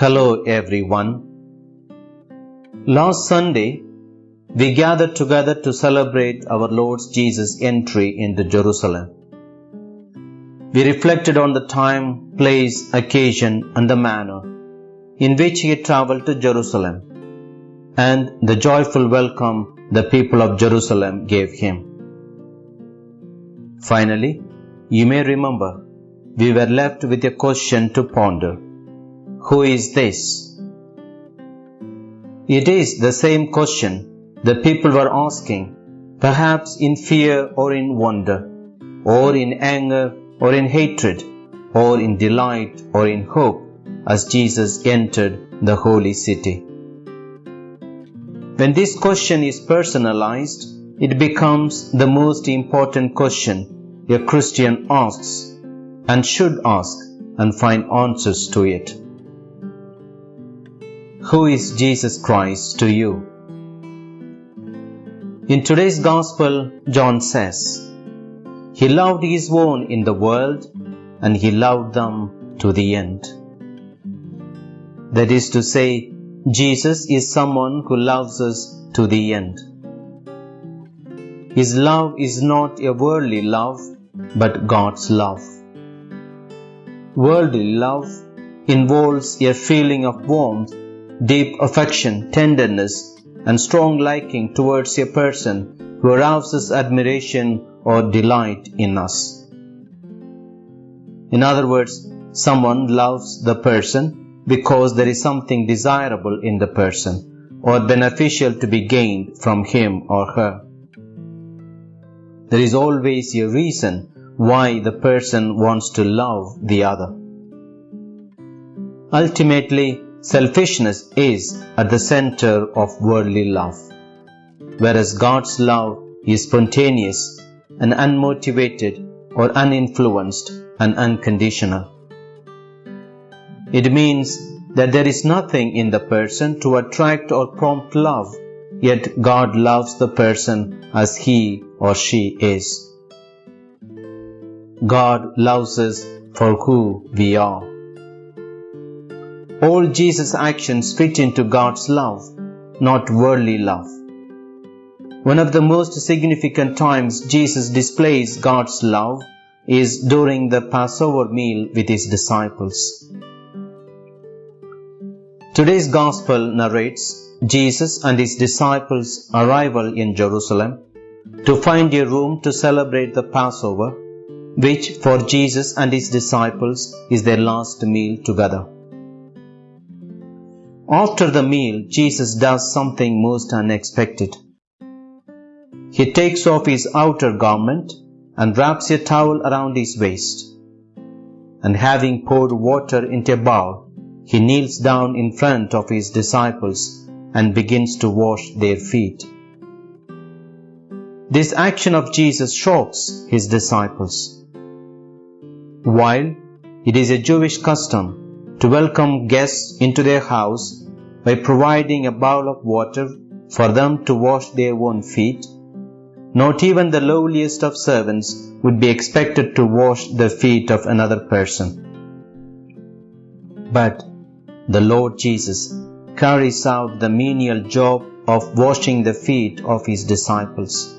Hello, everyone. Last Sunday, we gathered together to celebrate our Lord Jesus' entry into Jerusalem. We reflected on the time, place, occasion, and the manner in which he traveled to Jerusalem and the joyful welcome the people of Jerusalem gave him. Finally, you may remember we were left with a question to ponder Who is this? It is the same question the people were asking, perhaps in fear or in wonder, or in anger or in hatred, or in delight or in hope, as Jesus entered the holy city. When this question is personalized, it becomes the most important question a Christian asks and should ask and find answers to it. Who is Jesus Christ to you? In today's Gospel, John says, He loved His own in the world and He loved them to the end. That is to say, Jesus is someone who loves us to the end. His love is not a worldly love, but God's love. Worldly love involves a feeling of warmth, deep affection, tenderness, and strong liking towards a person who arouses admiration or delight in us. In other words, someone loves the person because there is something desirable in the person or beneficial to be gained from him or her. There is always a reason why the person wants to love the other. Ultimately, selfishness is at the center of worldly love, whereas God's love is spontaneous and unmotivated or uninfluenced and unconditional. It means that there is nothing in the person to attract or prompt love, yet God loves the person as he or she is. God loves us for who we are. All Jesus' actions fit into God's love, not worldly love. One of the most significant times Jesus displays God's love is during the Passover meal with his disciples. Today's Gospel narrates Jesus and his disciples' arrival in Jerusalem to find a room to celebrate the Passover, which for Jesus and his disciples is their last meal together. After the meal, Jesus does something most unexpected. He takes off his outer garment and wraps a towel around his waist. And having poured water into a bowl, he kneels down in front of his disciples and begins to wash their feet. This action of Jesus shocks his disciples. While it is a Jewish custom to welcome guests into their house by providing a bowl of water for them to wash their own feet, not even the lowliest of servants would be expected to wash the feet of another person. But the Lord Jesus carries out the menial job of washing the feet of his disciples.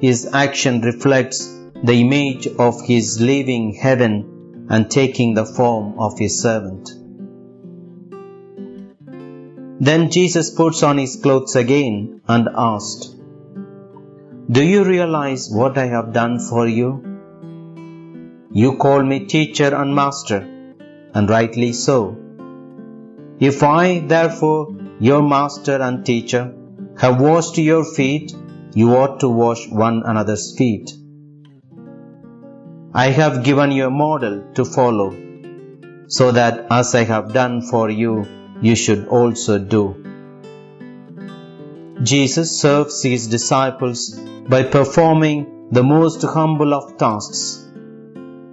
His action reflects the image of his leaving heaven and taking the form of his servant. Then Jesus puts on his clothes again and asked, Do you realize what I have done for you? You call me teacher and master, and rightly so. If I, therefore, your master and teacher, have washed your feet, you ought to wash one another's feet. I have given you a model to follow, so that as I have done for you, you should also do. Jesus serves his disciples by performing the most humble of tasks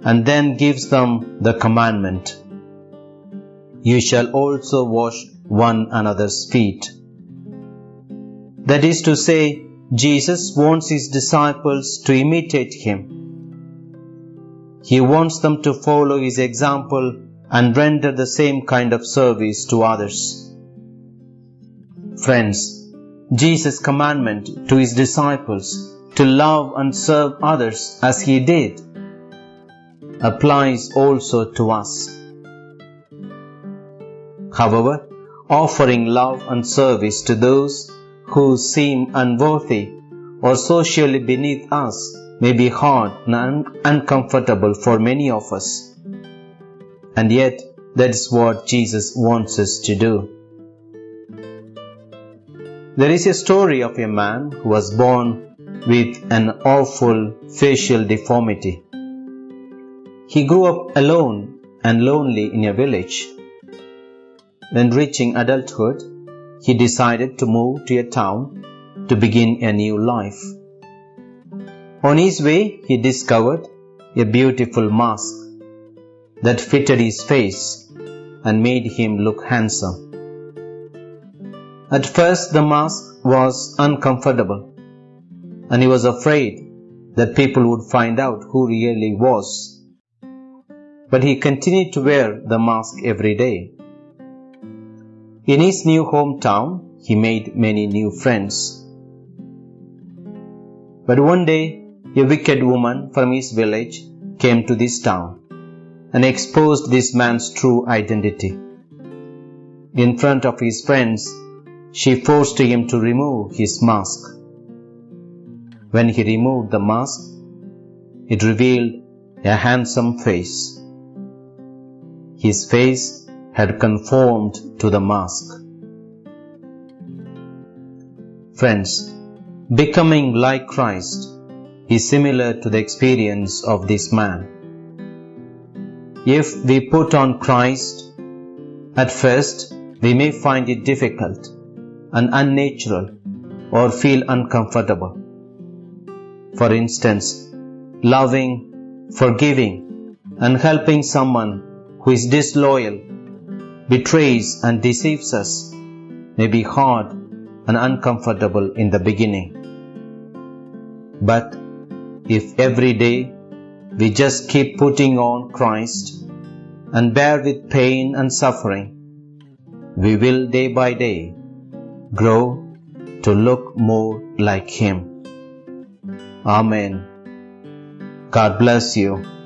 and then gives them the commandment You shall also wash one another's feet. That is to say, Jesus wants his disciples to imitate him. He wants them to follow his example and render the same kind of service to others. Friends, Jesus' commandment to his disciples to love and serve others as he did applies also to us. However, offering love and service to those who seem unworthy or socially beneath us may be hard and uncomfortable for many of us. And yet, that is what Jesus wants us to do. There is a story of a man who was born with an awful facial deformity. He grew up alone and lonely in a village. When reaching adulthood, he decided to move to a town to begin a new life. On his way, he discovered a beautiful mask that fitted his face and made him look handsome. At first, the mask was uncomfortable, and he was afraid that people would find out who really was. But he continued to wear the mask every day. In his new hometown, he made many new friends. But one day, a wicked woman from his village came to this town and exposed this man's true identity. In front of his friends, she forced him to remove his mask. When he removed the mask, it revealed a handsome face. His face had conformed to the mask. Friends, becoming like Christ is similar to the experience of this man. If we put on Christ, at first we may find it difficult and unnatural or feel uncomfortable. For instance, loving, forgiving, and helping someone who is disloyal, betrays, and deceives us may be hard and uncomfortable in the beginning. But if every day we just keep putting on Christ and bear with pain and suffering, we will day by day grow to look more like Him. Amen. God bless you.